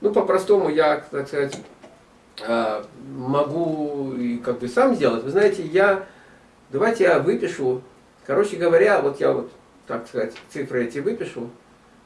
Ну, по-простому я, так сказать, а, могу и как бы сам сделать. Вы знаете, я, давайте я выпишу, короче говоря, вот я вот, так сказать, цифры эти выпишу,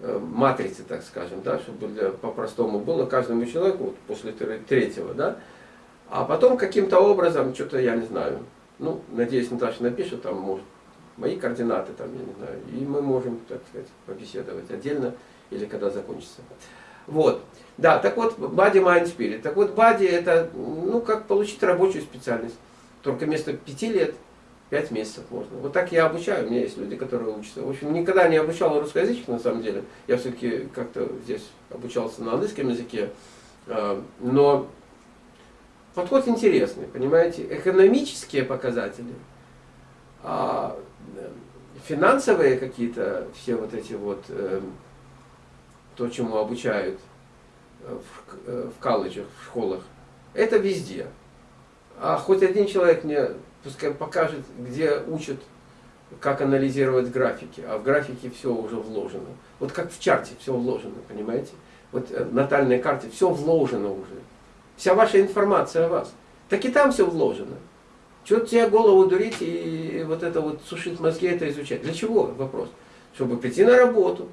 э, матрицы, так скажем, да, чтобы по-простому было каждому человеку вот, после третьего, да, а потом каким-то образом, что-то я не знаю, ну, надеюсь, Наташа напишет, там, может, мои координаты, там, я не знаю, и мы можем, так сказать, побеседовать отдельно или когда закончится. Вот. Да, так вот, Body Mind Spirit. Так вот, Body это, ну, как получить рабочую специальность. Только вместо пяти лет, пять месяцев можно. Вот так я обучаю, у меня есть люди, которые учатся. В общем, никогда не обучал русскоязычных, на самом деле. Я все-таки как-то здесь обучался на английском языке. А, но подход интересный, понимаете. Экономические показатели, а, финансовые какие-то, все вот эти вот эм, то, чему обучают э, в, э, в колледжах, в школах, это везде. А хоть один человек мне пускай покажет, где учат, как анализировать графики. А в графике все уже вложено. Вот как в чарте все вложено, понимаете? Вот э, в натальной карте все вложено уже. Вся ваша информация о вас. Так и там все вложено. Чего тебе голову дурить и вот это вот сушить мозги, это изучать? Для чего? Вопрос. Чтобы прийти на работу,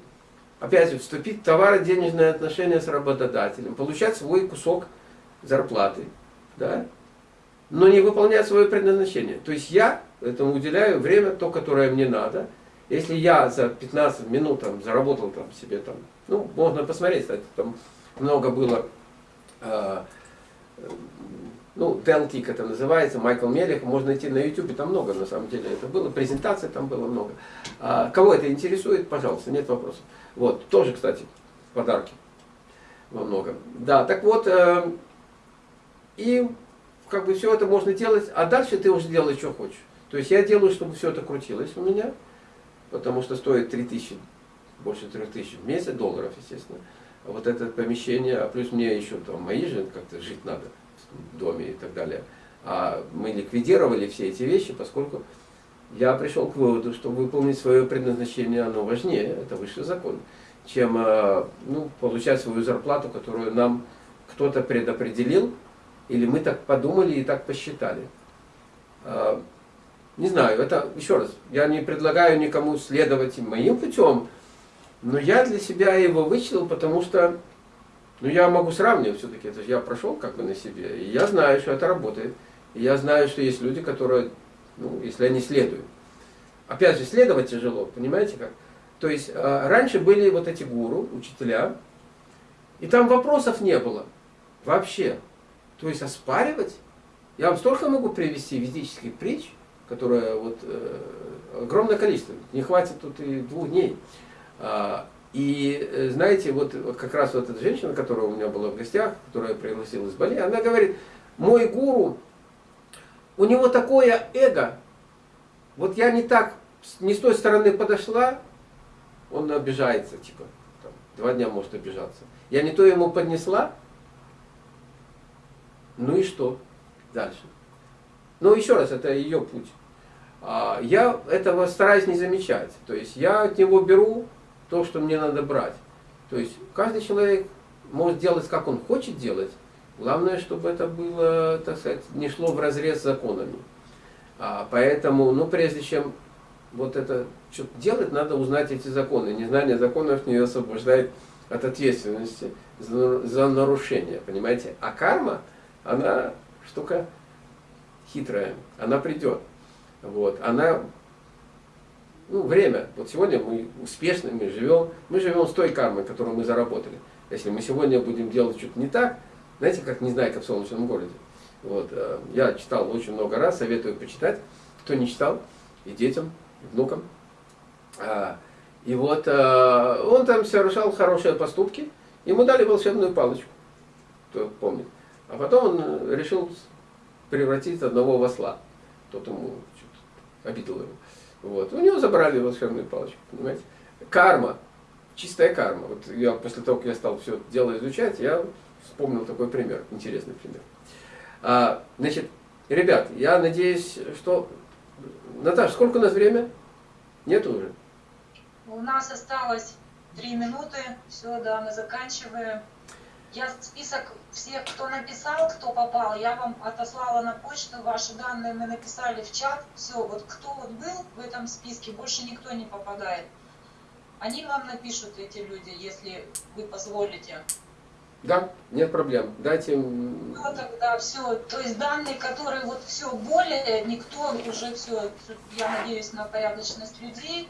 опять вступить в товаро-денежные отношения с работодателем, получать свой кусок зарплаты, да? но не выполнять свое предназначение. То есть я этому уделяю время, то, которое мне надо. Если я за 15 минут там, заработал там, себе, там, ну, можно посмотреть, кстати, там много было, э, ну, Deltic это называется, Майкл Мелех, можно найти на YouTube, там много на самом деле это было, презентаций там было много. А, кого это интересует, пожалуйста, нет вопросов. Вот, тоже, кстати, подарки во многом. Да, так вот, э, и как бы все это можно делать, а дальше ты уже делай, что хочешь. То есть я делаю, чтобы все это крутилось у меня, потому что стоит 3000, больше 3000 в месяц, долларов, естественно. Вот это помещение, а плюс мне еще там мои же как-то жить надо доме и так далее. А мы ликвидировали все эти вещи, поскольку я пришел к выводу, что выполнить свое предназначение, оно важнее, это высший закон, чем э, ну, получать свою зарплату, которую нам кто-то предопределил, или мы так подумали и так посчитали. Э, не знаю, это, еще раз, я не предлагаю никому следовать моим путем, но я для себя его вычислил, потому что ну, я могу сравнивать все-таки, это я прошел как бы на себе, и я знаю, что это работает. И я знаю, что есть люди, которые ну, если они следуют. Опять же, следовать тяжело, понимаете как? То есть, э, раньше были вот эти гуру, учителя, и там вопросов не было вообще. То есть, оспаривать, я вам столько могу привести ведических притч, которые вот э, огромное количество, не хватит тут и двух дней. А, и э, знаете, вот как раз вот эта женщина, которая у меня была в гостях, которая пригласила из Бали, она говорит, мой гуру у него такое эго. Вот я не так, не с той стороны подошла, он обижается, типа, там, два дня может обижаться. Я не то ему поднесла, ну и что дальше? Ну еще раз, это ее путь. А, я этого стараюсь не замечать. То есть я от него беру то, что мне надо брать. То есть каждый человек может делать, как он хочет делать, Главное, чтобы это было, так сказать, не шло в разрез с законами. А, поэтому, ну, прежде чем вот это что-то делать, надо узнать эти законы. Незнание законов не освобождает от ответственности за, за нарушение, понимаете? А карма, она штука хитрая, она придет. Вот, она, ну, время. Вот сегодня мы успешны, мы живем, мы живем с той кармой, которую мы заработали. Если мы сегодня будем делать что-то не так, знаете, как «Незнайка в солнечном городе». Вот, э, я читал очень много раз, советую почитать. Кто не читал, и детям, и внукам. А, и вот э, он там совершал хорошие поступки, ему дали волшебную палочку, кто помнит. А потом он решил превратить одного в осла. Тот ему обидел его. Вот. У него забрали волшебную палочку, понимаете? Карма, чистая карма. Вот я после того, как я стал все дело изучать, я вспомнил такой пример, интересный пример. А, значит, ребят, я надеюсь, что... Наташа, сколько у нас время? Нет уже? У нас осталось три минуты. Все, да, мы заканчиваем. Я список всех, кто написал, кто попал, я вам отослала на почту, ваши данные мы написали в чат. Все, вот кто вот был в этом списке, больше никто не попадает. Они вам напишут, эти люди, если вы позволите. Да, нет проблем. Дайте... Ну, тогда все. То есть данные, которые вот все более, никто уже все, я надеюсь на порядочность людей.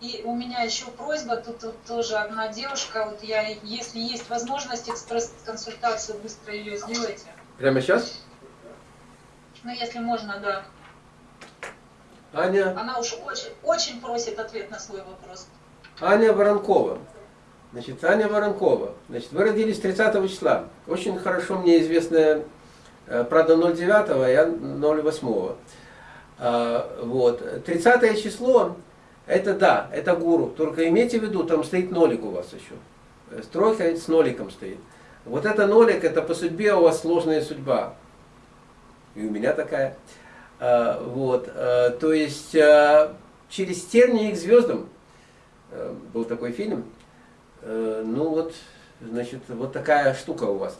И у меня еще просьба, тут, тут тоже одна девушка, вот я, если есть возможность экспресс-консультацию, быстро ее сделайте. Прямо сейчас? Ну, если можно, да. Аня? Она уж очень, очень просит ответ на свой вопрос. Аня Воронкова. Значит, Аня Воронкова. Значит, вы родились 30 числа. Очень хорошо мне известная, э, правда, 09, а я 08. А, вот. 30 число, это да, это гуру. Только имейте в виду, там стоит нолик у вас еще. Э, Стройка с ноликом стоит. Вот это нолик, это по судьбе у вас сложная судьба. И у меня такая. А, вот. А, то есть, через тернии к звездам Э, был такой фильм. Э, ну вот, значит, вот такая штука у вас.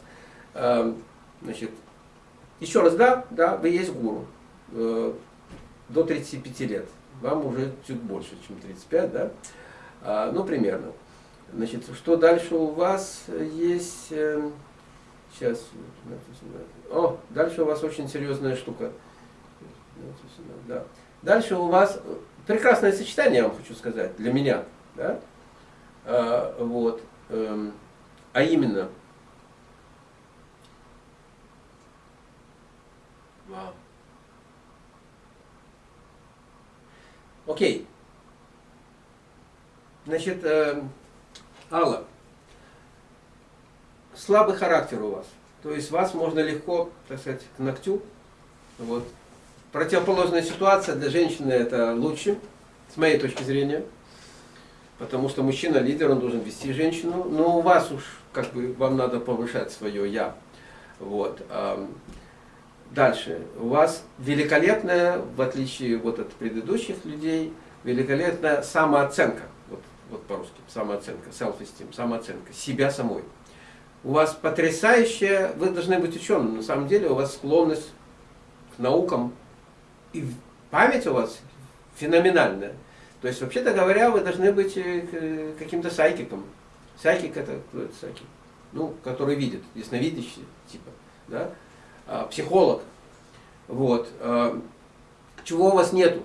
Э, значит, еще раз, да, да, вы есть гуру. До 35 лет. Вам уже чуть больше, чем 35, да? А, ну, примерно. Значит, что дальше у вас есть? Сейчас. О, дальше у вас очень серьезная штука. Да. Дальше у вас прекрасное сочетание, я вам хочу сказать, для меня. Да? А, вот. Эм, а именно, Окей. Значит, э, Алла, слабый характер у вас. То есть вас можно легко, так сказать, к ногтю. Вот. Противоположная ситуация для женщины это лучше, с моей точки зрения. Потому что мужчина лидер, он должен вести женщину. Но у вас уж как бы вам надо повышать свое я. Вот. Дальше. У вас великолепная, в отличие вот от предыдущих людей, великолепная самооценка. Вот, вот по-русски. Самооценка, self-esteem, самооценка. Себя самой. У вас потрясающая, вы должны быть ученым. На самом деле у вас склонность к наукам. И память у вас феноменальная. То есть, вообще-то говоря, вы должны быть э, каким-то сайкиком. Сайкик это кто это сайкик? Ну, который видит, ясновидящий, типа, да? А, психолог. Вот. А, чего у вас нету?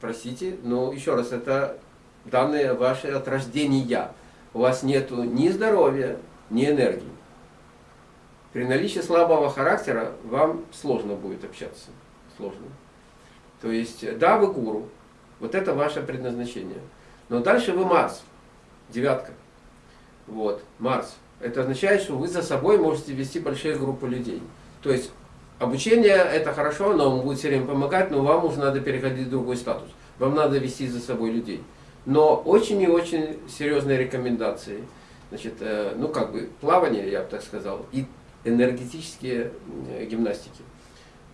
Простите, но еще раз, это данные ваши от рождения. У вас нету ни здоровья, ни энергии. При наличии слабого характера вам сложно будет общаться. Сложно. То есть, да, вы гуру, вот это ваше предназначение. Но дальше вы Марс, девятка. Вот, Марс. Это означает, что вы за собой можете вести большие группы людей. То есть обучение это хорошо, но он будет все время помогать, но вам уже надо переходить в другой статус. Вам надо вести за собой людей. Но очень и очень серьезные рекомендации. Значит, э, ну как бы плавание, я бы так сказал, и энергетические э, гимнастики.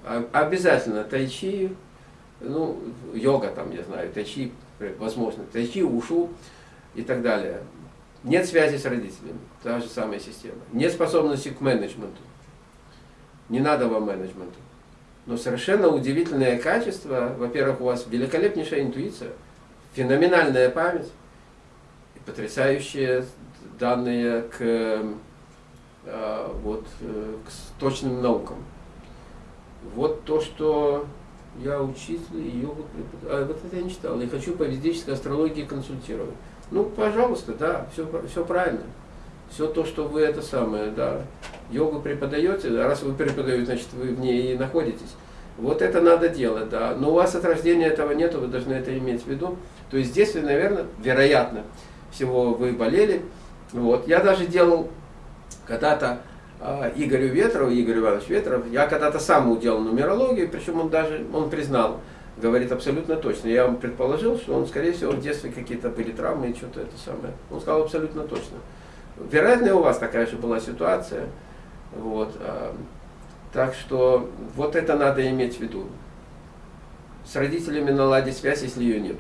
А, обязательно тайчи, ну, йога там, я знаю, тайчи, возможно, тайчи, ушу и так далее. Нет связи с родителями, та же самая система. Нет способности к менеджменту. Не надо вам менеджменту. Но совершенно удивительное качество. Во-первых, у вас великолепнейшая интуиция, феноменальная память, и потрясающие данные к, э, вот, э, к точным наукам. Вот то, что я учитель йогу преподаю. А вот это я не читал. Я хочу по ведической астрологии консультировать. Ну, пожалуйста, да, все, все правильно. Все то, что вы это самое, да, йогу преподаете, раз вы преподаете, значит, вы в ней и находитесь. Вот это надо делать, да. Но у вас от рождения этого нету, вы должны это иметь в виду. То есть здесь вы, наверное, вероятно, всего вы болели. Вот. Я даже делал когда-то а, Игорю Ветрову, Игорь Иванович Ветров, я когда-то сам уделал нумерологию, причем он даже, он признал, говорит абсолютно точно. Я вам предположил, что он, скорее всего, в детстве какие-то были травмы и что-то это самое. Он сказал абсолютно точно. Вероятно, у вас такая же была ситуация. Вот. А, так что вот это надо иметь в виду. С родителями наладить связь, если ее нет.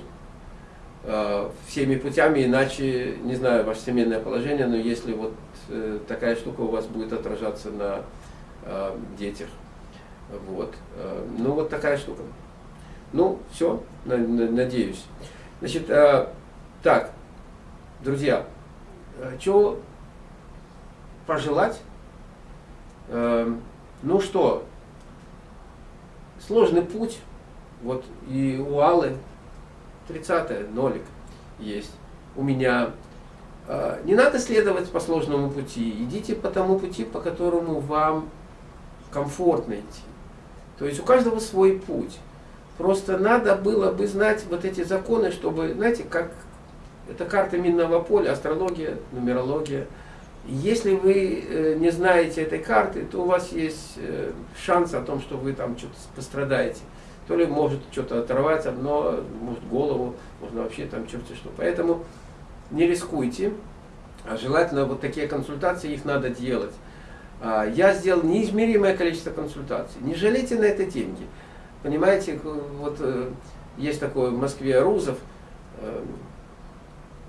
э, всеми путями, иначе, не знаю, ваше семейное положение, но если вот э, такая штука у вас будет отражаться на э, детях. Вот. Ну, вот такая штука. Ну, все, на, на, надеюсь. Значит, э, так, друзья, э, что пожелать? Э, ну что, сложный путь, вот и у Аллы 30 нолик есть. У меня не надо следовать по сложному пути, идите по тому пути, по которому вам комфортно идти. То есть у каждого свой путь. Просто надо было бы знать вот эти законы, чтобы, знаете, как это карта минного поля, астрология, нумерология. Если вы э, не знаете этой карты, то у вас есть э, шанс о том, что вы там что-то пострадаете. То ли может что-то оторвать одно, может голову, можно вообще там черти что. Поэтому не рискуйте, а желательно вот такие консультации, их надо делать. А, я сделал неизмеримое количество консультаций. Не жалейте на это деньги. Понимаете, вот э, есть такой в Москве Рузов, э,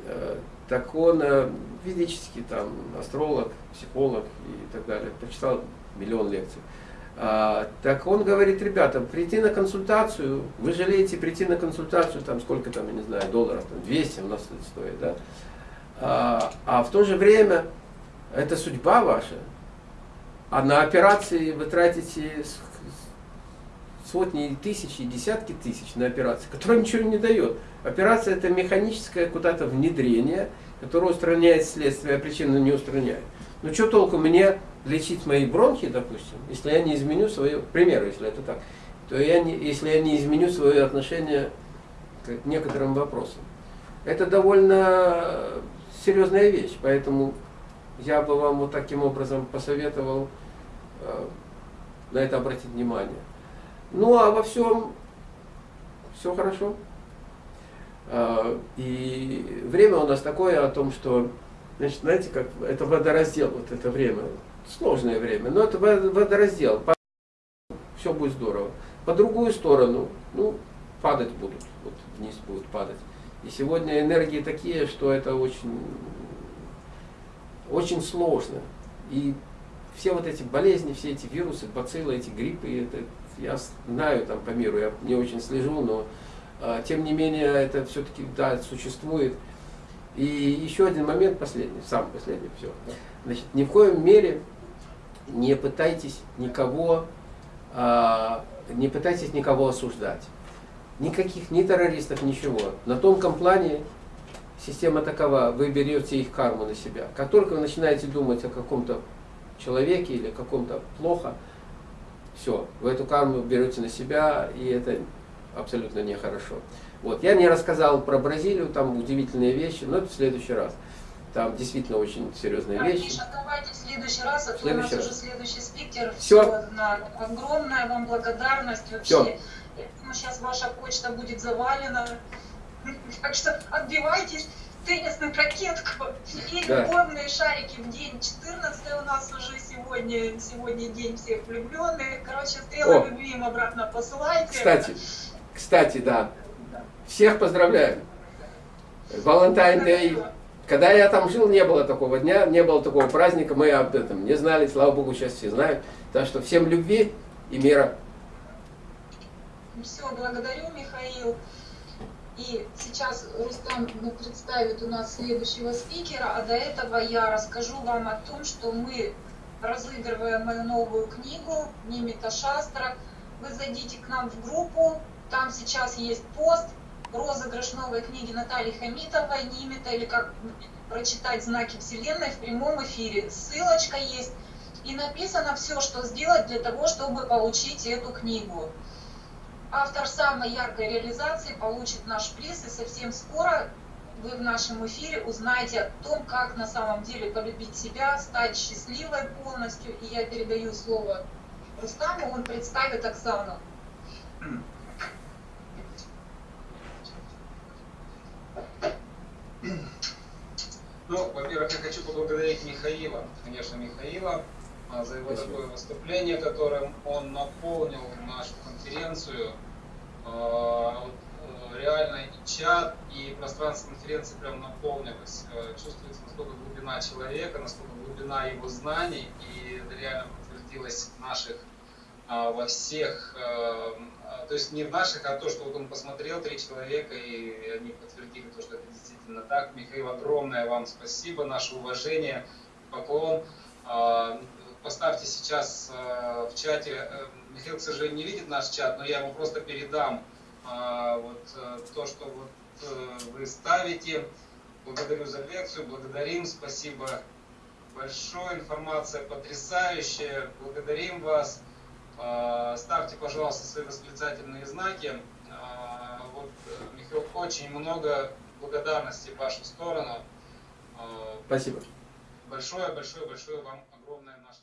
э, так он физический там астролог, психолог и так далее, прочитал миллион лекций. А, так он говорит, ребята, прийти на консультацию, вы жалеете прийти на консультацию, там сколько там, я не знаю, долларов, там 200 у нас это стоит, да? А, а в то же время это судьба ваша, а на операции вы тратите сотни тысяч и десятки тысяч на операции, которая ничего не дает. Операция это механическое куда-то внедрение, которое устраняет следствие, а причину не устраняет. Ну что толку мне лечить мои бронхи, допустим, если я не изменю свое, к примеру, если это так, то я не, если я не изменю свое отношение к некоторым вопросам. Это довольно серьезная вещь, поэтому я бы вам вот таким образом посоветовал э, на это обратить внимание. Ну а во всем все хорошо. Э, и время у нас такое о том, что, значит, знаете, как это водораздел, вот это время, сложное время, но это водораздел, все будет здорово. По другую сторону, ну, падать будут, вот вниз будут падать. И сегодня энергии такие, что это очень очень сложно. И все вот эти болезни, все эти вирусы, бациллы, эти гриппы, это я знаю там по миру, я не очень слежу, но э, тем не менее это все-таки да, существует. И еще один момент, последний, самый последний, все. Значит, ни в коем мере не пытайтесь никого, э, не пытайтесь никого осуждать. Никаких ни террористов, ничего. На тонком плане система такова, вы берете их карму на себя. Как только вы начинаете думать о каком-то человеке или каком-то плохо, все, вы эту карму берете на себя, и это абсолютно нехорошо. Вот. Я не рассказал про Бразилию, там удивительные вещи, но это в следующий раз. Там действительно очень серьезные да, вещи. Миша, давайте в следующий раз, а то у нас раз. уже следующий спикер. Все. Все. Огромная вам благодарность вообще. Все. Я думаю, сейчас ваша почта будет завалена. Так что отбивайтесь ракетку и да. любовные шарики в день 14 у нас уже сегодня, сегодня день всех влюбленных. Короче, стрелы любви им обратно посылайте. Кстати, кстати, да. Всех поздравляю. Valentine Day. Когда я там жил, не было такого дня, не было такого праздника, мы об этом не знали, слава Богу, сейчас все знают. Так что всем любви и мира. Все, благодарю, Михаил. И сейчас Рустам представит у нас следующего спикера, а до этого я расскажу вам о том, что мы разыгрываем мою новую книгу «Нимита Шастра». Вы зайдите к нам в группу, там сейчас есть пост, розыгрыш новой книги Натальи Хамитовой «Нимита» или как прочитать знаки Вселенной в прямом эфире. Ссылочка есть. И написано все, что сделать для того, чтобы получить эту книгу. Автор самой яркой реализации получит наш приз, и совсем скоро вы в нашем эфире узнаете о том, как на самом деле полюбить себя, стать счастливой полностью. И я передаю слово Рустаму, он представит Оксану. Ну, во-первых, я хочу поблагодарить Михаила, конечно, Михаила, за его Спасибо. такое выступление, которым он наполнил нашу конференцию. А, э, реально и чат, и пространство конференции прям наполнилось. Э, чувствуется, насколько глубина человека, насколько глубина его знаний, и это реально подтвердилось в наших а, во всех, э, то есть не в наших, а то, что вот он посмотрел, три человека, и они подтвердили то, что это действительно так. Михаил, огромное вам спасибо, наше уважение, поклон. Поставьте сейчас в чате, Михаил, к сожалению, не видит наш чат, но я ему просто передам а, вот э, то, что вот э, вы ставите. Благодарю за лекцию, благодарим, спасибо большое, информация потрясающая, благодарим вас. А, ставьте, пожалуйста, свои восклицательные знаки. А, вот, э, Михаил, очень много благодарности в вашу сторону. Спасибо. Большое, большое, большое вам огромное наше